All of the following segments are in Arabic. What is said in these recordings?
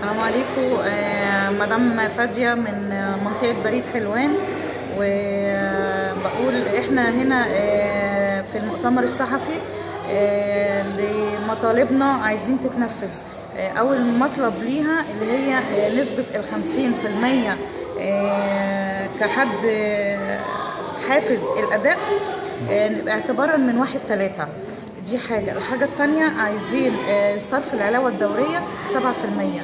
السلام عليكم. آه، مدام فادية من منطقة بريد حلوان. وبقول إحنا هنا آه، في المؤتمر الصحفي آه، لمطالبنا عايزين تتنفذ. أول مطلب ليها اللي هي نسبة الخمسين في المية كحد حافز الأداء. آه، اعتبارا من واحد تلاتة. دي حاجة. الحاجة التانية عايزين صرف العلاوة الدورية سبعة في المية.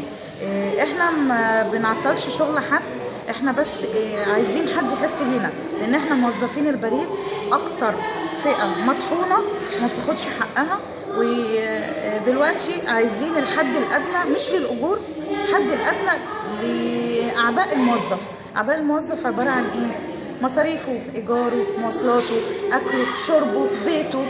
إحنا ما بنعطلش شغل حد إحنا بس آه، عايزين حد يحس بينا لأن إحنا موظفين البريد أكتر فئة مطحونة ما بتاخدش حقها ودلوقتي عايزين الحد الأدنى مش للأجور الحد الأدنى لأعباء الموظف. أعباء الموظف عبارة عن إيه؟ مصاريفه إيجاره مواصلاته أكله شربه بيته.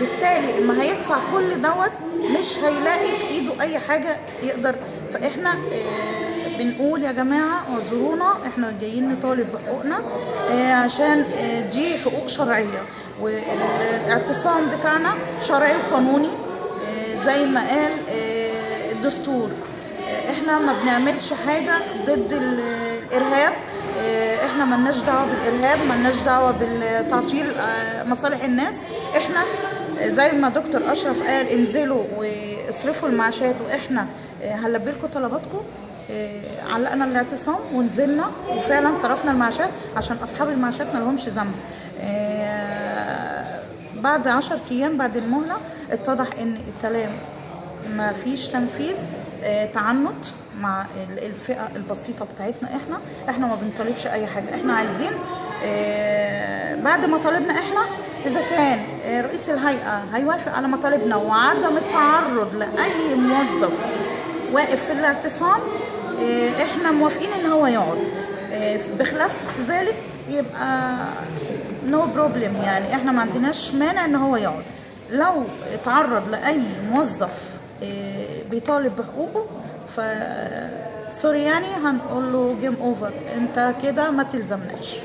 بالتالي اما هيدفع كل دوت مش هيلاقي في ايده اي حاجة يقدر. فاحنا آه، بنقول يا جماعة اعذرونا إحنا جايين نطالب بحقوقنا آه، عشان آه، دي حقوق شرعية. والاعتصام بتاعنا شرعي وقانوني زي ما قال الدستور. إحنا ما بنعملش حاجة ضد ال- الإرهاب. إحنا ملناش دعوة بالإرهاب ملناش دعوة بالتعطيل آه، مصالح الناس. إحنا زي ما دكتور أشرف قال انزلوا واصرفوا المعاشات وإحنا آه، هنلبي لكم طلباتكم. آه، علقنا الاعتصام ونزلنا وفعلا صرفنا المعاشات عشان أصحاب المعاشات ما لهمش ذنب. آه، بعد عشر أيام بعد المهلة اتضح إن الكلام ما فيش تنفيذ آه، تعنت مع ال- الفئة البسيطة بتاعتنا إحنا. إحنا ما بنطالبش أي حاجة. إحنا عايزين آه، بعد ما طالبنا إحنا إذا كان آه، رئيس الهيئة هيوافق على مطالبنا وعدم التعرض لأي موظف واقف في الاعتصام آه، إحنا موافقين إن هو يقعد. آه، بخلاف ذلك يبقى no problem يعني إحنا ما عندناش مانع إن هو يقعد. لو تعرض لأي موظف آه، بيطالب بحقوقه ف sorry يعني هنقول له game over أنت كده ما تلزمناش.